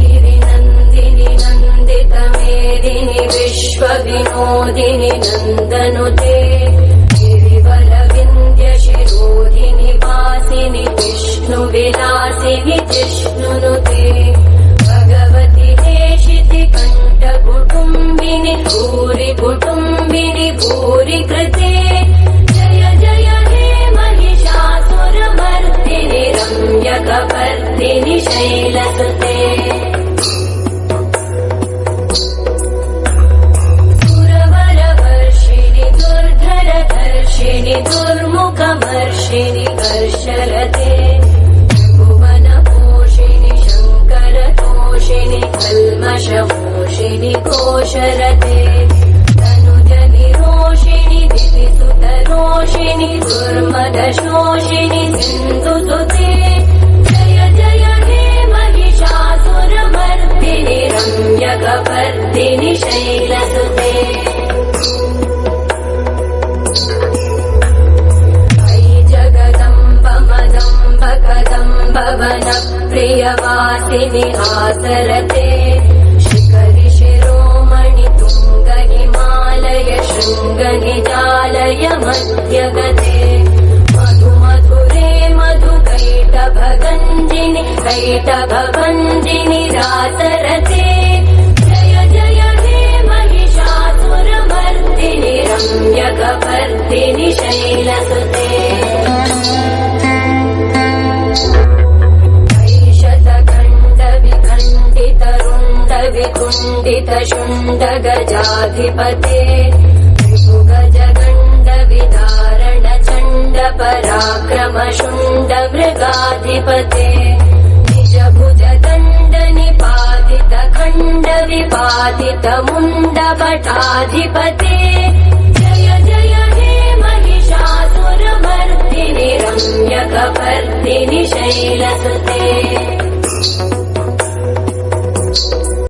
गिरिनन्दिनि नन्दितमेदिनि विश्वविनोदिनि नन्दनुते कृते। जय जय हे महिषासुरमर्दिनि रम्यकपर्दिनि शैलसुते। सुरवरवर्षिणि दुर्धरधर्षिणि दुर्मुखमर्षिणि दुर्मदशोषिणि सिन्धुसुते जय जय हे महिषासुरमर्दिनि रम्यकपर्दिनि शैलसुते। कदम्ब वनप्रियवासिनि आसरते कैटभञ्जिनि रासरते जय जय हे महिषासुरमर्दिनि रम्यकपर्दिनि शैलसुते विखण्डित शुण्ड गजाधिपते गजगण्ड विदारण चण्ड पराक्रम शुण्ड मृगाधिपते भुज दण्डनिपातित खण्डविपातित मुण्डपटाधिपते जय जय हे महिषासुरभर्धिनि रम्यकपर्दिनि शैलसुते